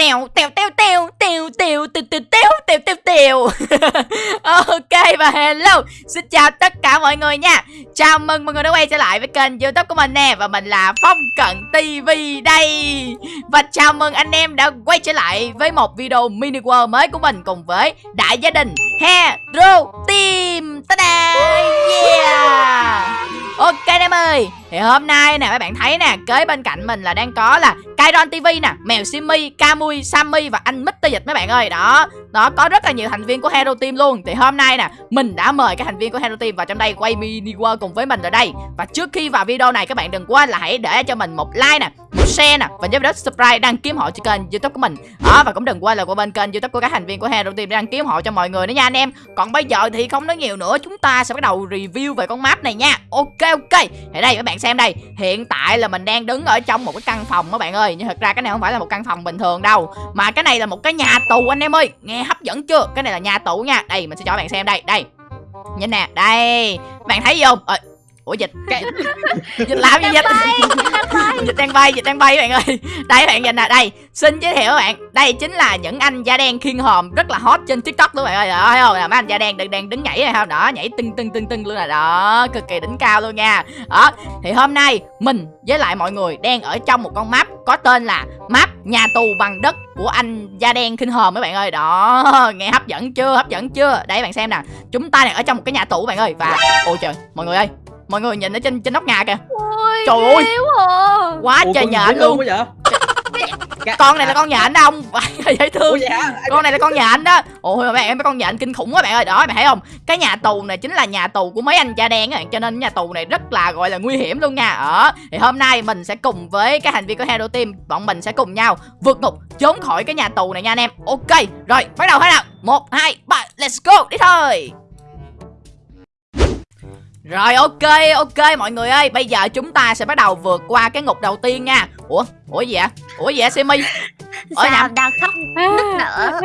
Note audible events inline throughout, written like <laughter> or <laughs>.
tèo tèo tèo tèo tèo tèo tèo tèo tèo tèo tèo tèo ok và hello xin chào tất cả mọi người nha chào mừng mọi người đã quay trở lại với kênh youtube của mình nè và mình là phong cận tv đây và chào mừng anh em đã quay trở lại với một video mini world mới của mình cùng với đại gia đình hero team ta da yeah Ok anh em ơi Thì hôm nay nè các bạn thấy nè Kế bên cạnh mình là đang có là Kairon TV nè Mèo Simi, Kamui, Sammy và anh Mr. Dịch mấy bạn ơi. Đó Đó có rất là nhiều thành viên của Hero Team luôn. Thì hôm nay nè Mình đã mời các thành viên của Hero Team vào trong đây Quay mini world cùng với mình ở đây. Và trước khi vào video này các bạn đừng quên là hãy để cho mình một like nè share nè Và nhớ đó subscribe đăng kiếm họ cho kênh youtube của mình. Đó và cũng đừng quên là qua bên kênh youtube của các thành viên của Hero Team đăng kiếm họ cho mọi người nữa nha anh em. Còn bây giờ thì không nói nhiều nữa Chúng ta sẽ bắt đầu review về con map này nha. Ok ok. Thì đây các bạn xem đây. Hiện tại là mình đang đứng ở trong một cái căn phòng các bạn ơi. Nhưng thật ra cái này không phải là một căn phòng bình thường đâu Mà cái này là một cái nhà tù anh em ơi. Nghe hấp dẫn chưa? Cái này là nhà tù nha. Đây mình sẽ cho bạn xem đây. Đây. Nhìn nè Đây. Bạn thấy gì không? Ờ, Ủa dịch cái... <laughs> Dịch làm gì dịch? <laughs> Dịch đang bay Dịch đang bay các bạn ơi. Đây bạn nhìn nè Đây Xin giới thiệu các bạn. Đây chính là những anh da đen khiên hòm Rất là hot trên tiktok luôn bạn ơi. Đó thấy không là mấy anh da đen đang, đang đứng nhảy này không Đó nhảy tưng tưng tưng tưng luôn là Đó cực kỳ đỉnh cao luôn nha. Đó Thì hôm nay Mình với lại mọi người Đang ở trong một con map Có tên là Map nhà tù bằng đất của anh da đen khinh hòm mấy bạn ơi. Đó nghe hấp dẫn chưa? Hấp dẫn chưa? Đây bạn xem nè chúng ta đang ở trong một cái nhà tù bạn ơi. Và ôi trời mọi người ơi mọi người nhìn ở trên trên nóc nhà kìa. Ôi, Trời ơi. à. quá Ủa, trời nhện luôn. quá vậy? <laughs> con này là con nhện đó ông. Dễ thương. Ủa hả? con này là con nhện đó. Ôi bạn em mấy con nhện kinh khủng quá bạn ơi. Đó bạn thấy không? Cái nhà tù này chính là nhà tù của mấy anh da đen á. Cho nên nhà tù này rất là gọi là nguy hiểm luôn nha. Ở thì hôm nay mình sẽ cùng với các thành viên của hero team bọn mình sẽ cùng nhau vượt ngục trốn khỏi cái nhà tù này nha anh em. Ok rồi bắt đầu thế nào. Một hai ba let's go. Đi thôi rồi, ok ok, mọi người ơi. Bây giờ chúng ta sẽ bắt đầu vượt qua cái ngục đầu tiên nha. Ủa? Ủa gì vậy Ủa gì vậy Simi? Ở Sao nhà đang khóc nức nở?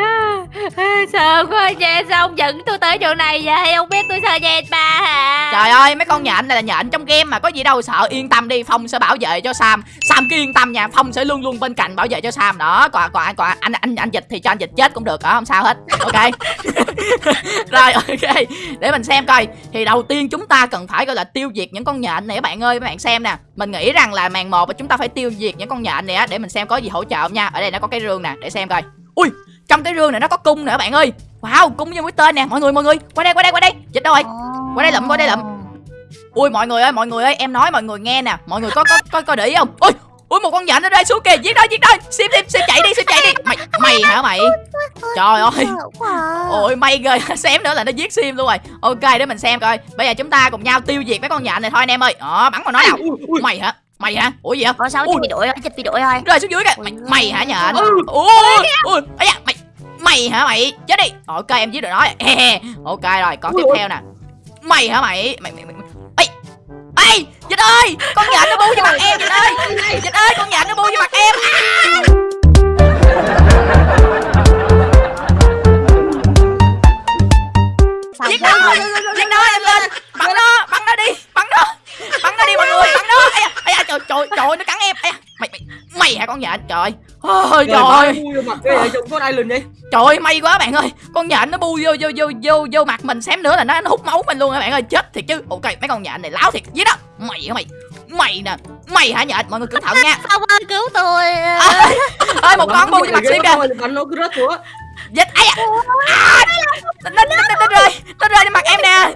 Sợ quá nha Sao ông dẫn tôi tới chỗ này vậy? Ông biết tôi sợ nhện bà hả? Trời ơi mấy con nhện này là nhện trong game mà Có gì đâu sợ yên tâm đi Phong sẽ bảo vệ cho Sam. Sam cứ yên tâm nha Phong sẽ luôn luôn bên cạnh bảo vệ cho Sam. Đó Còn, còn, còn anh anh anh dịch thì cho anh dịch chết cũng được đó Không sao hết Ok. <laughs> Rồi ok Để mình xem coi. Thì đầu tiên chúng ta cần phải gọi là tiêu diệt những con nhện này các bạn ơi. Các bạn xem nè Mình nghĩ rằng là màn một chúng ta phải tiêu diệt những con nhện này á Để mình xem có gì hỗ trợ không nha. Ở đây nó có cái rương nè Để xem coi. Ui trong cái rương này nó có cung nữa các bạn ơi. Wow cung như mũi tên nè Mọi người mọi người. Qua đây qua đây qua đây. Dịch đâu rồi? Qua đây lụm qua đây lụm. Ui mọi người ơi mọi người ơi em nói mọi người nghe nè. Mọi người có có có, có để ý không? Ui Ui một con nhện nó rơi xuống kìa. Giết đó giết đó Sim sim sim chạy đi sim chạy đi. Mày mày hả mày? Trời ơi. Ôi may ghê. <laughs> Xém nữa là nó giết sim luôn rồi. Ok để mình xem coi. Bây giờ chúng ta cùng nhau tiêu diệt mấy con nhện này thôi anh em ơi. Đó bắn vào nó nào. Mày hả Mày hả? Ủa gì hả Có dịch bị đổi Dịch bị đổi thôi. Rơi xuống dưới kìa. Mày, mày hả Ừ. Ui Ui Ây da mày Mày hả mày? Chết đi. Ok em giết được nó rồi. Ok rồi còn tiếp theo nè. Mày hả mày? Mày mày mày Ê Ê Dịch ơi Con nhện nó bu vô mặt em Dịch ơi. Dịch ơi con nhện nó bu vô mặt em. Sao <laughs> Giết nó Giết nó em lên Bắn nó Bắn nó đi Bắn nó Bắn nó đi mọi người Bắn nó Ây da Ây da trời trời trời nó cắn em Ây da Mày mày Mày hả con nhện Trời ơi Trời. ơi, mặt cái này trông con Island vậy? Trời ơi may quá bạn ơi. Con nhện nó bu vô vô vô vô vô mặt mình xém nữa là nó, nó hút máu mình luôn các bạn ơi. Chết thiệt chứ. Ok mấy con nhện này láo thiệt. Giết đó? Mày hả mày? Mày nè. Mày hả nhện Mọi người cẩn thận nha. Ông ơi cứu tôi. Ơi ơi một con bu vô mặt xíu kìa Dịch ai à, à nó, nó, nó, rơi. Nó rơi trên mặt em nè.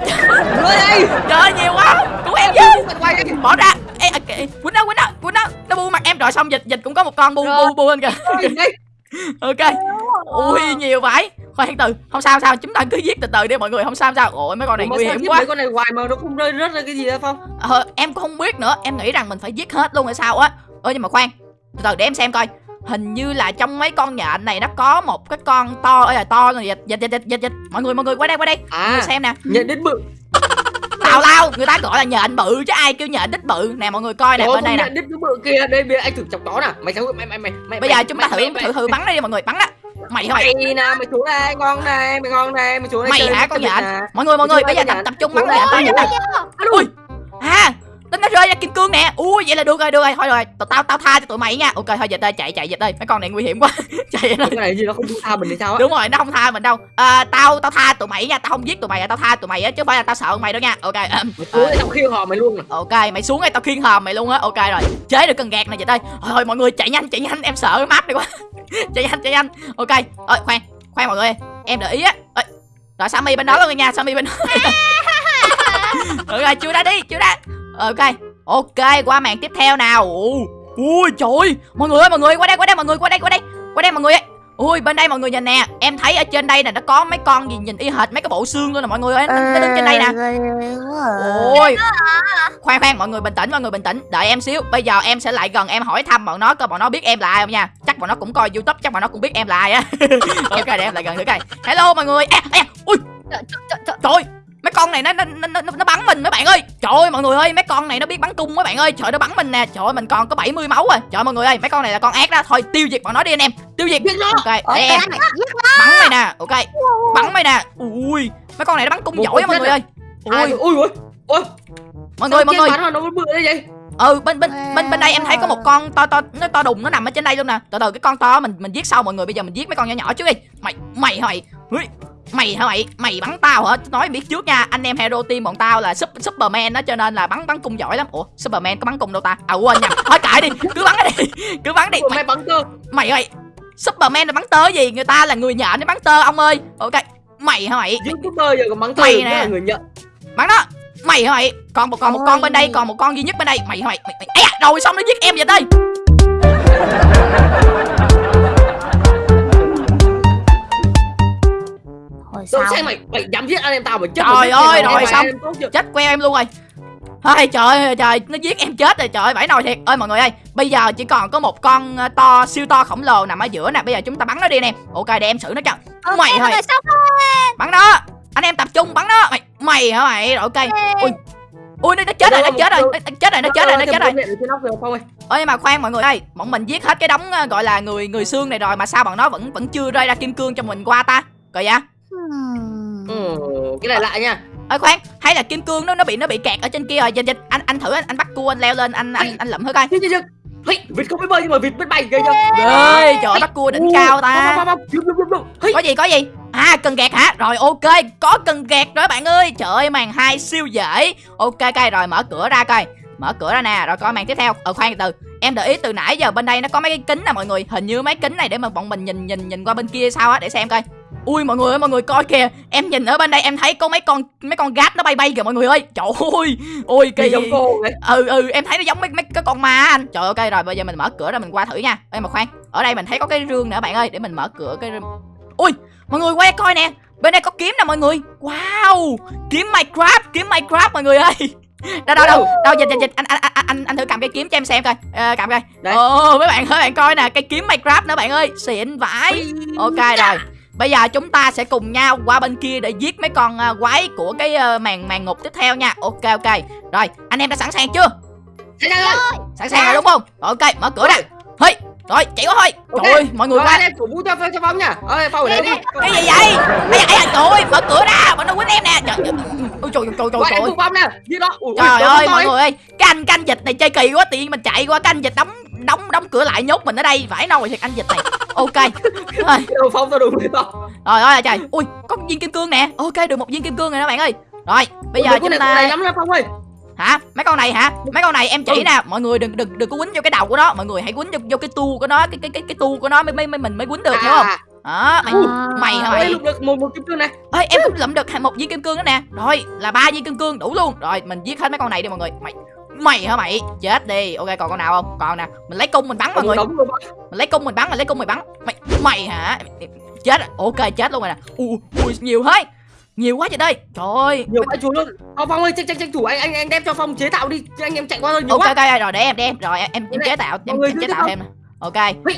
Trời ơi nhiều quá. Cứu em. Đây. Bỏ ra. Ê à, kì- Quýnh nó quýnh nó Quýnh nó. Nó bu mặt em. Rồi xong dịch dịch cũng có một con bu bu bu lên kìa. <laughs> Ok. Ui nhiều vậy. Khoan từ Không sao không sao. Chúng ta cứ giết từ từ đi mọi người. Không sao không sao. Ôi mấy con này nguy hiểm quá. mấy con này hoài mà nó không rơi rớt ra cái gì đâu Phong? ờ, Em cũng không biết nữa. Em nghĩ rằng mình phải giết hết luôn hay sao á. Ơ nhưng mà khoan. Từ từ để em xem coi Hình như là trong mấy con nhện này nó có một cái con to ơi là to rồi dịch dịch dịch dịch mọi người mọi người qua đây qua đây mọi người À, xem nè nhận đến bự. <laughs> tào lao người ta gọi là nhện bự chứ ai kêu nhện đít bự nè mọi người coi nè bên đây nè đít bự kia. Đây bây anh thử chọc chó nè. Mày sao mày mày mày mày. bây giờ chúng ta thử thử thử bắn nó đi mọi người bắn đó mày hả mày nè, mày xuống đây, ngon này, mày ngon này, mày xuống đây. mày hả con nhện mọi người mọi người bây giờ tập đây, tập trung bắn đây, nhện tới đây. nhện ui à nó, nó rơi ra kim cương nè. Ui vậy là được rồi được rồi. Thôi rồi tao tao tha cho tụi mày nha. Ok thôi dịch ơi chạy chạy dịch ơi mấy con này nguy hiểm quá. <laughs> Chạy cái này gì nó không tha mình thì sao á? Đúng rồi nó không tha mình đâu. À, tao tao tha tụi mày nha. Tao không giết tụi mày tao tha tụi mày á chứ không phải là tao sợ mày đâu nha. Ok mày xuống đây tao khiêu hò mày luôn nè. Ok mày xuống đây tao khiêng hòm mày luôn á. Ok rồi. Chế được cần gạt này vậy đây thôi mọi người chạy nhanh chạy nhanh. Em sợ cái map này quá. <laughs> Chạy nhanh chạy nhanh. Ok ơi khoan khoan mọi người. Em để ý á. Rồi sammy bên đó luôn nha sammy bên đó. <laughs> Ok chưa đã đi chưa đã ok ok qua màn tiếp theo nào. Ồ, ui trời ơi, mọi người ơi mọi người qua đây qua đây mọi người qua đây qua đây qua đây mọi người ơi. Ui bên đây mọi người nhìn nè em thấy ở trên đây nè nó có mấy con gì nhìn y hệt mấy cái bộ xương luôn nè mọi người ơi nó, nó đứng trên đây nè. Ôi. Khoan khoan mọi người bình tĩnh mọi người bình tĩnh Đợi em xíu Bây giờ em sẽ lại gần em hỏi thăm bọn nó Coi bọn nó biết em là ai không nha. Chắc bọn nó cũng coi youtube Chắc bọn nó cũng biết em là ai á. <laughs> Ok để em lại gần thử coi. Hello mọi người. À, à, Ui. Trời, trời, trời, Trời ơi, Mấy con này nó nó, nó nó nó bắn mình mấy bạn ơi. Trời ơi mọi người ơi Mấy con này nó biết bắn cung mấy bạn ơi. Trời nó bắn mình nè. Trời ơi mình còn có 70 máu rồi. Trời ơi, mọi người ơi Mấy con này là con ác đó. Thôi tiêu diệt bọn nó đi anh em. Tiêu diệt. Ok để em. Bắn mày nè. Ok Bắn mày nè. Ui Mấy con này nó bắn cung Một giỏi mọi người ơi. Ui. Ui ui ui. Mọi người mọi người. nó bự đây vậy? Ừ bên bên bên bên đây em thấy có một con to to nó to đùng nó nằm ở trên đây luôn nè. Từ từ cái con to mình mình giết sau mọi người. Bây giờ mình giết mấy con nhỏ nhỏ trước đi. Mày mày mày Ui, mày hả mày? Mày bắn tao hả? Nói biết trước nha anh em hero team bọn tao là Sup- superman đó cho nên là bắn bắn cung giỏi lắm. Ủa superman có bắn cung đâu ta? À quên nhầm thôi kệ đi cứ bắn đi cứ bắn đi. Ủa, mày, mày bắn cơ mày ơi superman là bắn tơ gì? Người ta là người nhện nó bắn tơ ông ơi. Ok mày hả mày? Youtuber giờ còn bắn cơ Mày nè. người nhận bắn đó. Mày hả mày? Còn một còn một con bên đây còn một con duy nhất bên đây. Mày hả mày? Mày, mày... Ây da, rồi xong nó giết em vậy đây Hồi Đâu sau xem mày mày dám giết anh em tao mày chết Trời mày ơi, rồi xong. chết queo em luôn rồi Ôi trời ơi trời nó giết em chết rồi trời ơi, vãi nồi thiệt ơi mọi người ơi bây giờ chỉ còn có một con ờ, to siêu to khổng lồ nằm ở giữa nè bây giờ chúng ta bắn nó đi anh em ok để em xử nó cho Ok, mày thôi bắn nó anh em tập trung bắn nó mày mày hả mày rồi ok ui ui nó, nó chết rồi nó chết rồi nó, chết rồi nó chết rồi nó chết rồi rồi ơi mà khoan mọi người ơi bọn mình giết hết cái đống ờ, gọi là người người xương này rồi mà sao bọn nó vẫn vẫn chưa rơi ra kim cương cho mình qua ta coi vậy Hmm. Ừ, cái này lạ nha. Ơi khoan hay là kim cương nó nó bị nó bị kẹt ở trên kia rồi. Dịch dịch anh anh thử anh, anh bắt cua anh leo lên anh anh anh lụm thử coi. Hey, vịt không biết bơi nhưng mà vịt biết bay ghê chưa? Ơi trời ơi, bắt cua đỉnh cao ta. có gì có gì? À cần gạt hả? Rồi ok có cần gạt rồi bạn ơi. Trời ơi màn hai siêu dễ. Ok coi rồi mở cửa ra coi. Mở cửa ra nè rồi coi màn tiếp theo. Ờ khoan từ từ em để ý từ nãy giờ bên đây nó có mấy cái kính nè mọi người. Hình như mấy kính này để mà bọn mình nhìn nhìn nhìn qua bên kia sao á để xem coi ui mọi người ơi mọi người coi kìa. Em nhìn ở bên đây em thấy có mấy con mấy con gát nó bay bay kìa mọi người ơi. Trời ơi ôi kỳ. giống cô vậy ừ ừ em thấy nó giống mấy mấy cái con ma anh. Trời ơi, ok rồi bây giờ mình mở cửa ra mình qua thử nha. Ê mà khoan ở đây mình thấy có cái rương nữa bạn ơi để mình mở cửa cái rương. Ui mọi người quay coi nè. Bên đây có kiếm nè mọi người. Wow kiếm minecraft kiếm minecraft mọi người ơi. <laughs> Đâu đâu đâu đâu dịch dịch dịch anh anh anh anh anh thử cầm cái kiếm cho em xem coi. Ờ, cầm coi. Ồ mấy bạn ơi bạn coi nè cây kiếm minecraft nữa bạn ơi. Xịn vãi. Ok rồi bây giờ chúng ta sẽ cùng nhau qua bên kia để giết mấy con ờ, quái của cái ờ, màn màn ngục tiếp theo nha. Ok ok. Rồi anh em đã sẵn sàng chưa? Thế ra rồi. Sẵn sàng rồi đúng không? Rồi, ok mở cửa ra hey rồi chạy quá thôi. Ok. trời ơi mọi người qua. cổ vũ cho cho phong nha. Ơi phong ở đây đi. cái gì vậy? Ai ai trời ơi mở cửa ra. Bọn nó quýnh em nè. Trời ơi ôi trời trời trời trời phong nè. Ui, ui, trời ơi mọi người ơi. Cái anh canh dịch này chơi kỳ quá tự nhiên mình chạy qua cái anh dịch đóng đóng đóng cửa lại nhốt mình ở đây. Vãi nồi thiệt anh dịch này. Ok. Rồi. Đồ phong tao rồi phong rồi ơi trời. Ui có một viên kim cương nè. Ok được một viên kim cương rồi đó bạn ơi. Rồi bây giờ chúng ta này lắm lắm phong ơi. Hả? Mấy con này hả? Mấy con này em chỉ Ừ. nè. Mọi người đừng đừng đừng có quýnh vô cái đầu của nó. Mọi người hãy quýnh vô, vô cái tu của nó cái cái cái cái tu của nó mới mới mới mình mới quýnh được hiểu không? Đó mày À. mày mày được một một kim cương này ơi em cũng lụm được một viên kim cương đó nè. Rồi là ba viên kim cương đủ luôn. Rồi mình giết hết mấy con này đi mọi người. Mày mày hả mày? Chết đi. Ok còn con nào không? Còn nè mình lấy cung mình bắn mọi người. mình lấy cung mình bắn mình lấy cung mình bắn. Mày mày hả? Chết rồi. Ok chết luôn rồi nè. Ui ui nhiều thế. Nhiều quá vậy đây. Trời ơi. Nhiều bãi chuối luôn phong phong ơi tranh tranh tranh thủ. Anh anh anh đem cho phong chế tạo đi. Anh em chạy qua thôi nhiều ok quá. ok rồi để em đem rồi em em, em chế tạo em, em chế tạo nè. ok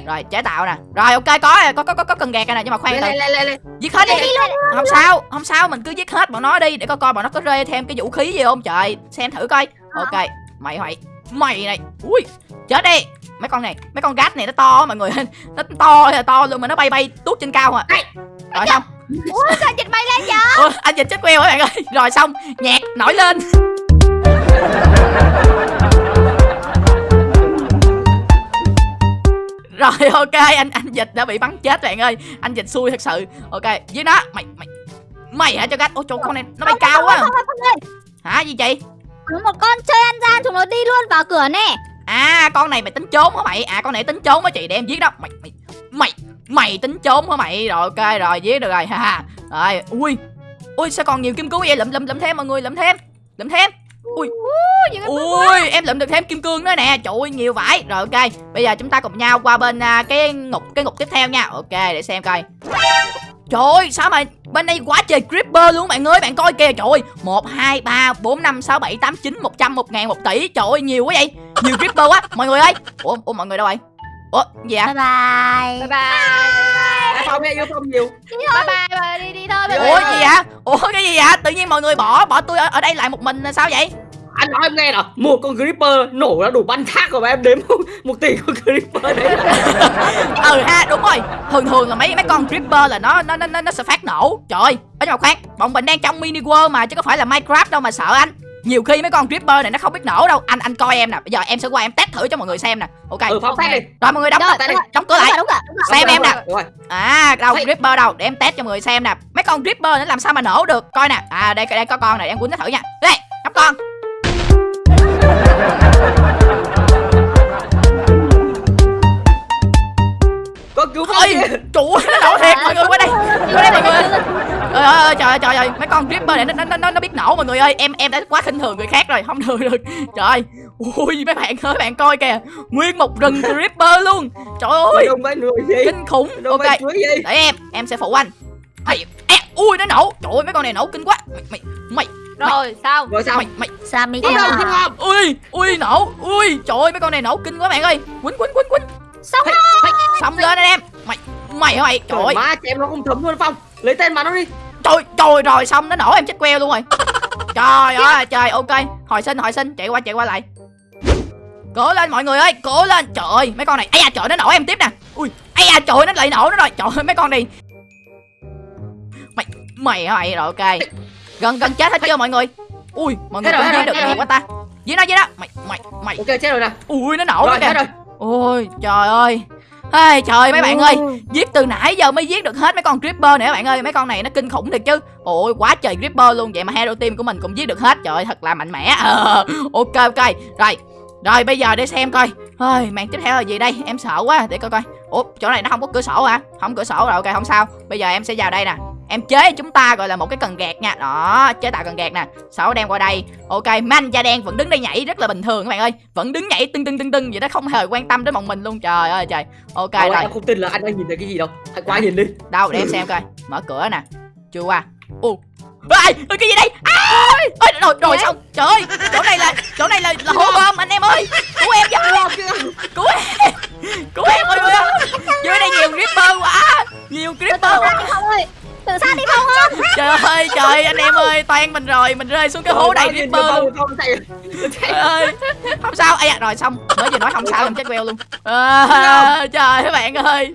rồi chế tạo nè. Rồi ok có có có có, có cần gạt này nè nhưng mà khoan từ lên giết hết đi. Không sao không sao mình cứ giết hết bọn nó đi để coi coi bọn nó có rơi thêm cái vũ khí gì không. Trời xem thử coi. Ok mày mày mày này ui chết đi. Mấy con này mấy con gát này nó to mọi người nó to là to luôn mà nó bay bay tuốt trên cao à rồi xong. Ủa sao dịch bay lên vậy? Ủa, anh dịch chết queo các bạn ơi? Rồi xong nhạc nổi lên. Rồi ok anh anh dịch đã bị bắn chết bạn ơi. Anh dịch xui thật sự. Ok dưới đó mày mày mày hả cho gách ôi trời con này nó bay cao quá ơi, hả gì chị có một con chơi ăn gian nó đi luôn vào cửa nè. À con này mày tính trốn hả mày? À con này tính trốn hả chị? Để em giết đó. Mày mày mày mày tính trốn hả mày? Rồi ok rồi giết được rồi ha ha. Rồi ui ui sao còn nhiều kim cương vậy? Lụm lụm lụm thêm mọi người lụm thêm lụm thêm. Ui ui em lụm được thêm kim cương nữa nè. Trời ơi nhiều vải rồi ok bây giờ chúng ta cùng nhau qua bên à, cái ngục cái ngục tiếp theo nha. Ok để xem coi Trời ơi, sao mà bên đây quá trời creeper luôn bạn ơi, bạn coi kìa, trời ơi 1, 2, 3, 4, 5, 6, 7, 8, 9, 100, 1 ngàn, 1 tỷ Trời ơi, nhiều quá vậy Nhiều creeper quá, mọi người ơi Ủa, ủa mọi người đâu rồi? Ủa, gì ạ? bye bye bye bye phong nghe yêu phong nhiều bye bye bye đi đi thôi bye Ủa, bye. gì vậy? Ủa, cái gì vậy? Tự nhiên mọi người bỏ, bỏ tôi ở, ở đây lại một mình sao vậy? Anh nói em nghe nào. Một con creeper nổ ra đủ bắn thác rồi mà em đếm một tỷ con creeper đấy. <laughs> Ừ ha đúng rồi. Thường thường là mấy mấy con creeper là nó nó nó nó sẽ phát nổ. Trời ơi ở nhưng mà khoan bọn mình đang trong mini world mà chứ có phải là minecraft đâu mà sợ anh. Nhiều khi mấy con creeper này nó không biết nổ đâu. Anh anh coi em nè. Bây giờ em sẽ qua em test thử cho mọi người xem nè. Ok. Ừ test đi. Rồi mọi người đóng Rồi, đóng cửa lại. đúng rồi đúng rồi. Xem em nè. Đúng rồi. à đâu Hey. creeper đâu? Để em test cho mọi người xem nè. Mấy con creeper nó làm sao mà nổ được? Coi nè. À đây đây có con này em quýnh nó thử nha. Đây đóng con con cứu ơi nó nổ thiệt mọi người qua đây. Qua đây mọi người. Trời ơi, trời ơi, trời ơi, mấy con Creeper này nó, nó, nó, nó biết nổ mọi người ơi. Em em đã quá khinh thường người khác rồi, không được được Trời ơi, ui mấy bạn ơi, bạn coi kìa. Nguyên một rừng Creeper luôn. Trời mày ơi, mày kinh khủng. Ok, mày để em, em sẽ phụ anh. Ui, nó nổ, trời ơi, mấy con này nổ kinh quá. Mày, mày, rồi xong. Rồi sao mày, mày. Sammy Không theo đâu, à? không làm. Ui, ui, nổ, ui Trời ơi, mấy con này nổ kinh quá bạn ơi. Quýnh, quýnh, quýnh, quýnh. Xong Hey, hey, Xong lên anh em. Mày, mày hả mày, trời Trời ơi. má chém nó không thấm luôn Phong. Lấy tên mà nó đi. Trời trời rồi xong. Nó nổ em chết queo luôn rồi. Trời ơi trời ok. Hồi sinh hồi sinh. Chạy qua chạy qua lại. Cố lên mọi người ơi. Cố lên. Trời ơi mấy con này. Ây da trời nó nổ em tiếp nè. Ui Ây da trời nó lại nổ nó rồi. Trời ơi mấy con này. Mày Mày hả mày? Rồi ok Gần gần chết hết chưa mọi người? Ui mọi người cũng giết được nhiều quá ta. Dưới đó dưới đó. Mày mày mày. Ok chết rồi nè. Ui nó nổ Rồi kìa. rồi. Ôi trời ơi. Ê, trời mấy bạn ơi. Giết từ nãy giờ mới giết được hết mấy con Creeper các bạn ơi. Mấy con này nó kinh khủng thiệt chứ. Ôi quá trời Creeper luôn. Vậy mà Hero Team của mình cũng giết được hết. Trời ơi thật là mạnh mẽ. Ờ, <laughs> Ok ok. Rồi Rồi bây giờ để xem coi. Ôi, màn tiếp theo là gì đây? Em sợ quá. Để coi coi. Ủa chỗ này nó không có cửa sổ hả? Không cửa sổ rồi ok không sao. Bây giờ em sẽ vào đây nè Em chế chúng ta gọi là một cái cần gạt nha. Đó chế tạo cần gạt nè. Sau đó đem qua đây? Ok man da đen vẫn đứng đây nhảy rất là bình thường các bạn ơi. Vẫn đứng nhảy tưng tưng tưng tưng Vậy đó không hề quan tâm đến bọn mình luôn. Trời ơi trời. Ok ơi, rồi. em không tin là anh đang nhìn thấy cái gì đâu. Hãy qua nhìn đi. Đâu để em xem coi. Mở cửa nè. Chưa qua. Ô Ê, ê, cái gì đây? À, ê, rồi rồi xong. Trời ơi chỗ này là chỗ này là, là hố bom anh em ơi. Cứu em với. Cứu em. Cứu em mọi người ơi dưới đây nhiều creeper quá. Nhiều creeper quá. Phong ơi Tự sát đi Phong ơi <laughs> trời ơi trời anh em ơi toan mình rồi mình rơi xuống cái hố đầy creeper luôn <laughs> Trời ơi không sao. Ai à, rồi xong mới vừa nói không sao làm chết queo luôn. À, trời mấy bạn ơi.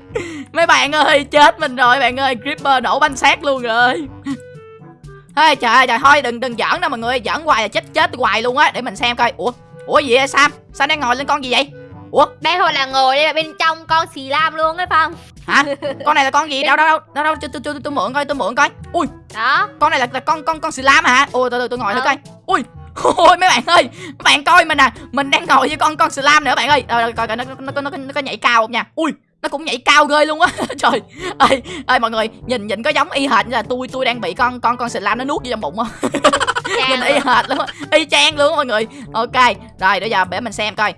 Mấy bạn ơi chết mình rồi bạn ơi. Creeper nổ banh xác luôn rồi. <laughs> Ê, trời ơi trời thôi đừng đừng giỡn đâu mọi người. Giỡn hoài là chết chết hoài luôn á để mình xem coi. Ủa ủa gì vậy sam? Sam đang ngồi lên con gì vậy? Ủa? Đây hồi là ngồi đây là bên trong con xì lam luôn ấy phong hả? <laughs> Con này là con gì? Đâu đâu đâu đâu đâu tôi tôi tôi tôi mượn coi tôi mượn coi. Ui. Đó. Con này là, là con con con slam hả? Ôi từ từ tôi ngồi thử coi. Ui. <laughs> Ôi mấy bạn ơi. Mấy bạn coi mình nè mình đang ngồi với con con slam nữa bạn ơi. Ờ, coi coi nó nó, nó, nó, nó có nhảy cao không nha? Ui nó cũng nhảy cao ghê luôn á. <laughs> Trời ơi. Ơi mọi người nhìn nhìn có giống y hệt như là tôi tôi đang bị con con con slam nó nuốt vô trong bụng không nhìn y hệt luôn á. Y chang luôn mọi người. Ok. Rồi bây giờ để mình xem coi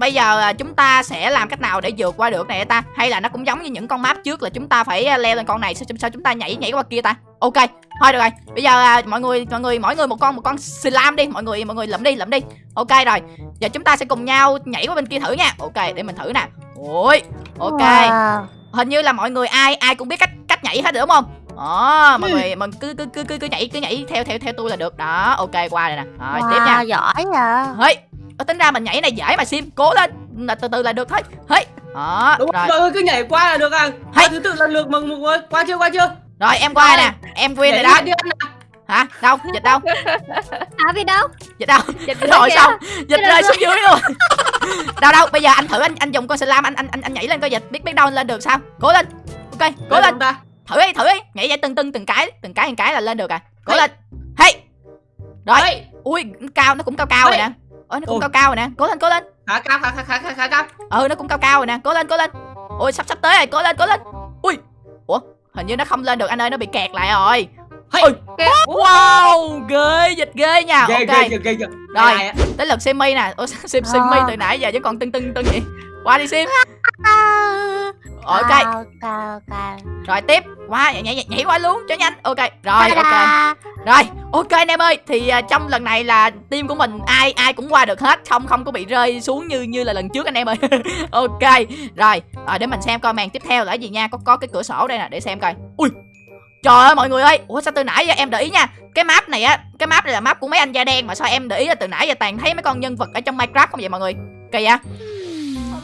bây giờ à, chúng ta sẽ làm cách nào để vượt qua được này ta? Hay là nó cũng giống như những con map trước là chúng ta phải à, leo lên con này sao, sao chúng ta nhảy nhảy qua kia ta? Ok thôi được rồi. Bây giờ à, mọi người mọi người mỗi người một con một con slam đi. Mọi người mọi người lượm đi lượm đi. Ok rồi. Giờ chúng ta sẽ cùng nhau nhảy qua bên kia thử nha. Ok để mình thử nè. Ôi ok. Wow. hình như là mọi người ai ai cũng biết cách cách nhảy hết đúng không? Đó mọi người mình cứ cứ cứ cứ cứ nhảy cứ nhảy theo theo theo tôi là được. Đó ok qua rồi nè. Rồi tiếp nha. Wow, giỏi à Hey, Ờ, tính ra mình nhảy này dễ mà sim. Cố lên. Là từ từ là được thôi. Hey, đó Đúng rồi. rồi cứ nhảy qua là được à. Qua thứ tự lần lượt mừng mừng ơi Qua chưa qua chưa? Rồi em qua nè. Em win rồi đó. đi hả? Đâu? Dịch đâu? À vì đâu? dịch đâu? Dịch rồi xong dịch rơi xuống dưới luôn. Đâu đâu? Bây giờ anh thử anh anh dùng con slam anh anh anh, anh nhảy lên coi dịch. Biết biết đâu lên được sao? Cố lên. Ok cố Lên ta? Thử đi thử đi. Nhảy dậy từng từng từng cái từng cái từng cái là lên được à. Cố Hey. lên. Hey. Rồi. Ê, ui cao nó cũng cao cao rồi Hey. nè ôi nó cũng Ôi. cao cao rồi nè. Cố lên cố lên. Khá cao khá khá khá khá khá cao. Ừ nó cũng cao cao rồi nè. Cố lên cố lên. Ui sắp sắp tới rồi. Cố lên cố lên. Ui. Ủa hình như nó không lên được. Anh ơi nó bị kẹt lại rồi. Hey. Ui. wow ghê dịch ghê nha. Ghê ok. ghê ghê ghê. Ghê Rồi. Ai tới lượt simi nè. Sao sim simi từ nãy giờ chứ còn tưng tưng tưng vậy? Qua đi sim. <laughs> Ok. Cao, cao. rồi tiếp qua nhảy, nhảy, nhảy qua luôn cho nhanh. Ok rồi ok. rồi ok anh em ơi thì à, trong lần này là team của mình ai ai cũng qua được hết không không có bị rơi xuống như như là lần trước anh em ơi. <laughs> Ok rồi rồi để mình xem coi màn tiếp theo là gì nha có có cái cửa sổ đây nè để xem coi. Ui trời ơi mọi người ơi ủa sao từ nãy giờ em để ý nha cái map này á cái map này là map của mấy anh da đen mà sao em để ý là từ nãy giờ toàn thấy mấy con nhân vật ở trong minecraft không vậy mọi người? Kỳ vậy?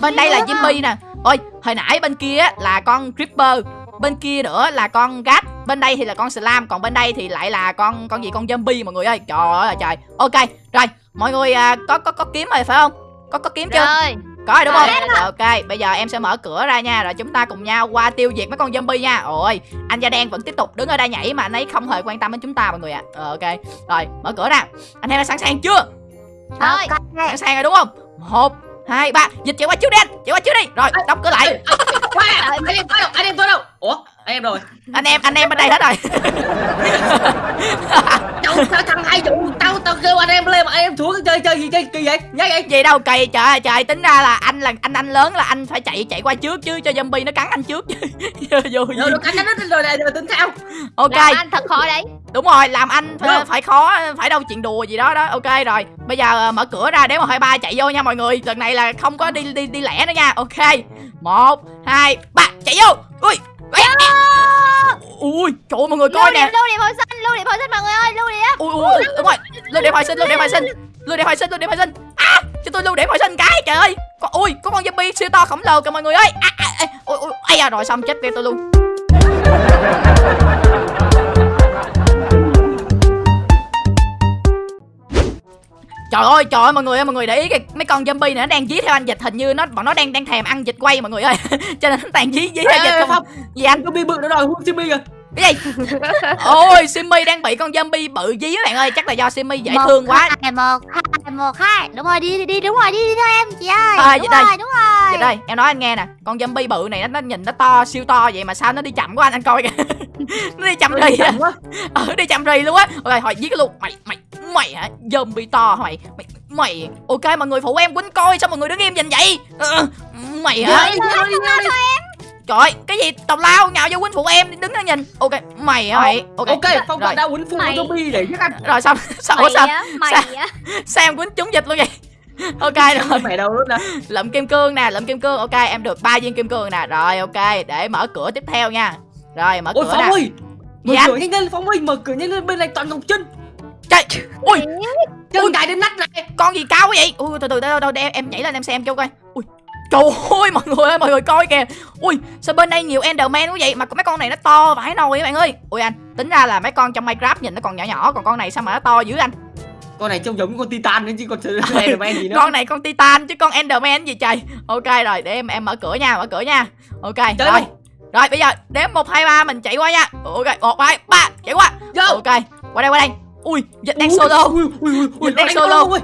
Bên đây là Jimmy nè. Ôi hồi nãy bên kia á là con creeper bên kia nữa là con gat bên đây thì là con slam còn bên đây thì lại là con con gì con zombie mọi người ơi. Trời ơi trời. Ok rồi mọi người à, có có có kiếm rồi phải không? Có có kiếm chưa? Rồi. Có rồi đúng không? Rồi, ok bây giờ em sẽ mở cửa ra nha rồi chúng ta cùng nhau qua tiêu diệt mấy con zombie nha. Ôi anh da đen vẫn tiếp tục đứng ở đây nhảy mà anh ấy không hề quan tâm đến chúng ta mọi người ạ. Ờ, ok rồi mở cửa ra. Anh em đã sẵn sàng chưa? Rồi. Sẵn sàng rồi đúng không? Một hai ba dịch chạy qua trước đi anh chạy qua trước đi rồi đóng cửa lại anh em tôi đâu anh em tôi đâu ủa anh em rồi. Anh em anh em bên đây hết rồi. <laughs> Đâu sao thằng hai vụ? Tao tao kêu anh em lên mà anh em thua cái chơi chơi gì chơi kỳ vậy? Nhá vậy gì đâu kỳ trời ơi trời tính ra là anh là anh anh lớn là anh phải chạy chạy qua trước chứ cho zombie nó cắn anh trước chứ. <laughs> Vô vô rồi cắn nó rồi này rồi tính sao? Ok. Làm anh thật khó đấy. Đúng rồi làm anh phải, phải khó phải đâu chuyện đùa gì đó đó. Ok rồi. Bây giờ ờ, mở cửa ra để một hai ba chạy vô nha mọi người. Lần này là không có đi đi đi lẻ nữa nha. Ok. Một hai ba chạy vô. Ui ui ui trời ơi, mọi người coi nè. Lưu điểm hồi sinh lưu điểm hồi sinh mọi người ơi lưu điểm ui ui đúng rồi. Lưu điểm hồi sinh lưu điểm hồi sinh lưu điểm hồi sinh lưu điểm hồi sinh. À cho tôi lưu điểm hồi sinh cái trời ơi. Có ui có con zombie siêu to khổng lồ kìa mọi người ơi. À, à, à, ui ui ai à rồi xong chết kêu tôi luôn Trời ơi, trời ơi mọi người ơi, mọi người để ý kìa, mấy con zombie này nó đang dí theo anh dịch hình như nó bọn nó đang đang thèm ăn dịch quay mọi người ơi. <laughs> Cho nên nó toàn dí dí theo dịch không. không Gì anh? bị bự nó đòi hút Jimmy kìa Cái gì? <laughs> Ôi, Simmy đang bị con zombie bự dí các bạn ơi, chắc là do Simmy dễ thương quá. Hai, một hai một hai đúng rồi đi đi đi đúng rồi đi đi theo em chị ơi À, đúng vậy đây. rồi đúng rồi Vậy đây, em nói anh nghe nè, con zombie bự này nó, nó nhìn nó to siêu to vậy mà sao nó đi chậm quá anh anh coi kìa. <laughs> nó đi chậm rì à. Ừ, đi chậm rì luôn á. Ok, hỏi giết cái luôn. Mày mày mày hả? Zombie to hả mày? Mày mày. Ok mọi người phụ em quýnh coi sao mọi người đứng im nhìn vậy? Ờ, mày hả? Đi, đi, đi, đi, đi. Trời ơi, cái gì tào lao nhào vô quýnh phụ em đứng đó nhìn. Ok, mày hả mày? Ok. ok phong Rồi. bạn đã quýnh phụ Mày. zombie để giết anh Rồi xong, sao mày sao? á mày á Sao em quýnh trúng dịch luôn vậy? <laughs> Ok rồi. mẹ đâu luôn nè lượm kim cương nè lượm kim cương ok em được ba viên kim cương nè rồi ok để mở cửa tiếp theo nha rồi mở ôi cửa phong nè ơi mở Dạ. cửa nhanh lên phong ơi mở cửa nhanh lên bên này toàn ngọc chân trời ui chân cài đến nách này con gì cao quá vậy ui từ từ đâu đâu em, em nhảy lên em xem cho coi ui trời ơi mọi người ơi mọi người coi kìa. Ui sao bên đây nhiều enderman quá vậy? Mà mấy con này nó to vãi nồi các bạn ơi. Ui anh tính ra là mấy con trong minecraft nhìn nó còn nhỏ nhỏ còn con này sao mà nó to dữ anh? Con này trông giống con titan nữa chứ con <laughs> Enderman gì nữa. con này con titan chứ con enderman gì trời. Ok rồi để em em mở cửa nha mở cửa nha. Ok Chơi rồi. rồi bây giờ đếm một hai ba mình chạy qua nha. Ok một hai ba chạy qua. Vô. ok qua đây qua đây. Ui dịch đang Ui, solo. ui ui ui ui Dịch đang solo. ơi.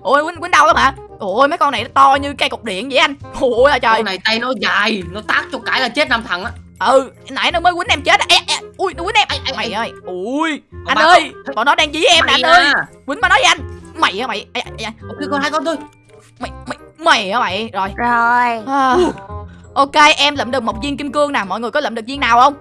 ui quýnh quýnh đâu lắm hả ui mấy con này nó to như cây cục điện vậy anh. Ui là trời. Con này tay nó dài nó tác cho cái là chết năm thằng á. Ừ nãy nó mới quýnh em chết. Ê, ê, ui nó quýnh em. Ai, ai, mày ai. ơi. Ui Còn anh ơi bọn nó đang dí em nè anh ơi. à. quýnh mà nói với anh. Mày hả mày. Ê, ê, ê, ok còn hai con thôi. Mày mày mày hả mày. Rồi. Rồi. À, ok em lượm được một viên kim cương nè. Mọi người có lượm được viên nào không?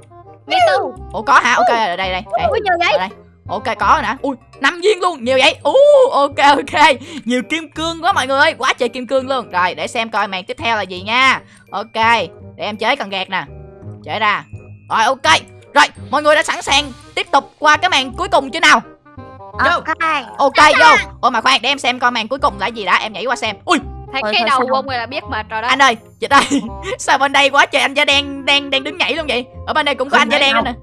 Ủa có hả? Ok đây đây đây. Ui nhiều vậy? Ở đây ok có rồi nè. Ui năm viên luôn nhiều vậy? Ú ok ok. Nhiều kim cương quá mọi người ơi quá trời kim cương luôn. Rồi để xem coi màn tiếp theo là gì nha. Ok để em chế cần gạt nè. Chế ra. Rồi ok. Rồi mọi người đã sẵn sàng tiếp tục qua cái màn cuối cùng chưa nào? Ok. Ok vô. ôi mà khoan để em xem coi màn cuối cùng là gì đã. Em nhảy qua xem. Ui. Thấy cái đầu của ông người là biết mà trời đất anh ơi dịch ơi. <laughs> Sao bên đây quá trời anh da đen đang đang đứng nhảy luôn vậy? Ở bên đây cũng có Không anh da đen nữa nè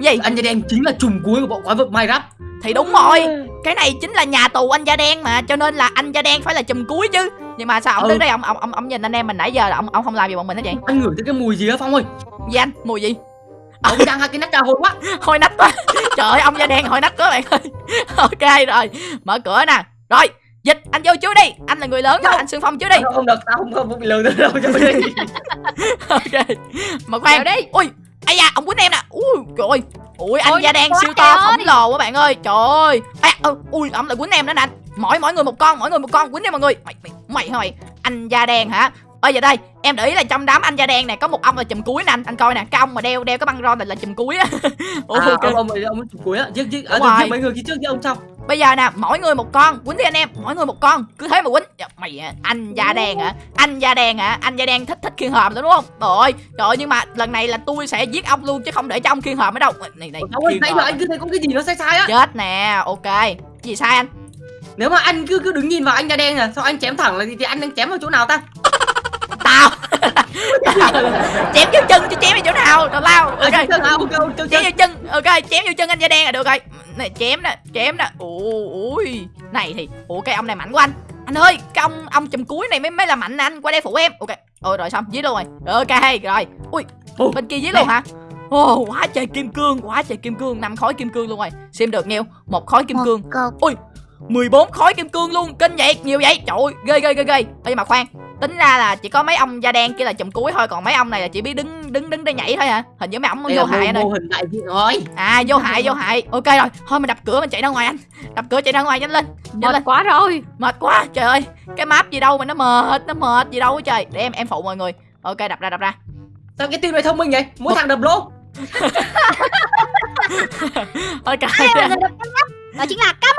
gì anh da đen chính là trùm cuối của bộ quái vật minecraft thì đúng rồi cái này chính là nhà tù anh da đen mà cho nên là anh da đen phải là chùm cuối chứ nhưng mà sao ông Ừ. đứng đây ông ông ông ông nhìn anh em mình nãy giờ là ông ông không làm gì bọn mình hết vậy anh ngửi thấy cái mùi gì á phong ơi gì anh mùi gì ông đang hai cái nắp trà hôi quá hôi nách quá trời ơi ông da đen hôi nách quá bạn ơi ok rồi mở cửa nè rồi dịch anh vô trước đi anh là người lớn mà Vô. anh xương phong trước đi không, không được tao không không, không bị lừa đâu cho đi ok mà khoan đi. ui ai da ông quýnh em nè. Ui trời ơi. Ui anh Ôi, da đen siêu to khổng lồ quá bạn ơi. Trời ơi. À, ừ, ui ông lại quýnh em nữa nè. Anh mỗi mỗi người một con mỗi người một con. Quýnh đi mọi người. Mày mày mày hả mày anh da đen hả? Ơi giờ đây em để ý là trong đám anh da đen này có một ông là chùm cuối nè anh anh coi nè. Cái ông mà đeo đeo cái băng rôn này là chùm cuối á. <laughs> Ủa, à, ok. ông ông ông ông chủ cuối á. Chứ chứ à, mấy người kia trước chứ ông sau bây giờ nè mỗi người một con. Quýnh đi anh em mỗi người một con. Cứ thế mà quýnh. Dạ, mày à, anh da đen hả? Anh da đen hả? Anh da đen thích thích khiên hòm đúng không? Trời ơi trời ơi nhưng mà lần này là tôi sẽ giết ông luôn chứ không để cho ông khiên hòm ở đâu. Này này ông ơi nãy giờ anh cứ thấy có cái gì nó sai sai á. Chết nè ok. Gì sai anh? Nếu mà anh cứ cứ đứng nhìn vào anh da đen à sao anh chém thẳng là gì thì anh đang chém vào chỗ nào ta? <laughs> Tao <laughs> chém vô chân chứ chém vào chỗ nào tào lao. À, ok chân chân à ok ok chân chém chân vô chân ok chém vô chân anh da đen là được rồi. Này chém nè chém nè. Ui ui. Này thì ủa cái ông này mạnh quá anh. Anh ơi cái ông ông chùm cuối này mới mới là mạnh nè anh qua đây phụ em. Ok ôi rồi xong giết luôn rồi. Ok rồi. Ui Ồ, bên kia giết luôn hả? Ồ, quá trời kim cương, quá trời kim cương, năm khối kim cương luôn rồi. Xem được nhiêu? Một khối kim cương. Cục 14 khối kim cương luôn kinh vậy nhiều vậy. Trời ơi, ghê ghê ghê ghê. Ê, nhưng mà khoan tính ra là chỉ có mấy ông da đen kia là chùm cuối thôi còn mấy ông này là chỉ biết đứng đứng đứng đây nhảy thôi hả? Hình như mấy ông đây vô hại anh mô, hình đại diện rồi. À vô hại vô hại. Ok rồi thôi mình đập cửa mình chạy ra ngoài anh. Đập cửa chạy ra ngoài nhanh lên nhanh Mệt lên. quá rồi. Mệt quá trời ơi. Cái map gì đâu mà nó mệt nó mệt gì đâu á trời. Để em em phụ mọi người. Ok đập ra đập ra. Sao cái team này thông minh vậy? Mỗi thằng đập lỗ <laughs> ok người đập Đó chính là cam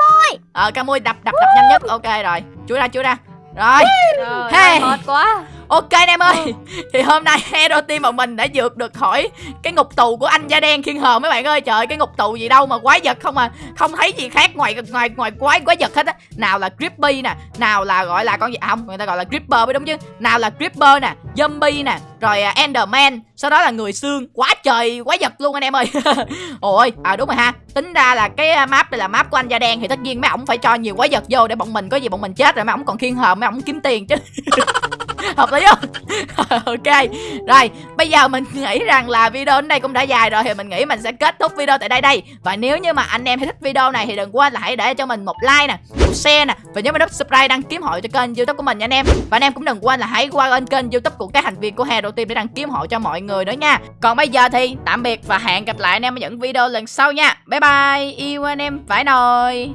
ờ ca mui đập đập đập nhanh nhất. Ok rồi. Chui ra chui ra. Rồi. Trời Hey. mệt quá Ok anh em ơi <laughs> Thì hôm nay Hero Team bọn mình đã vượt được khỏi Cái ngục tù của anh da đen khiên hờ mấy bạn ơi. Trời cái ngục tù gì đâu mà quái vật không à Không thấy gì khác ngoài ngoài ngoài quái quái vật hết á. Nào là Grippy nè Nào là gọi là con gì? À, không người ta gọi là Gripper mới đúng chứ. Nào là Gripper nè Zombie nè Rồi à, Enderman. Sau đó là người xương. Quá trời quái vật luôn anh em ơi. <laughs> Ôi à đúng rồi ha. Tính ra là cái à, map này là map của anh da đen Thì tất nhiên mấy ổng phải cho nhiều quái vật vô Để bọn mình có gì bọn mình chết rồi mấy ổng còn khiên hờ Mấy ổng kiếm tiền chứ. <laughs> Hợp lý không? <laughs> Ok. Rồi, bây giờ mình nghĩ rằng là video đến đây cũng đã dài rồi thì mình nghĩ mình sẽ kết thúc video tại đây đây. Và nếu như mà anh em thích video này thì đừng quên là hãy để cho mình một like nè, một share nè. Và nhớ nút subscribe đăng ký hội cho kênh youtube của mình nha anh em. Và anh em cũng đừng quên là hãy qua lên kênh youtube của các thành viên của Hero Team để đăng ký hội cho mọi người nữa nha. Còn bây giờ thì tạm biệt và hẹn gặp lại anh em ở những video lần sau nha. Bye bye. Yêu anh em phải nồi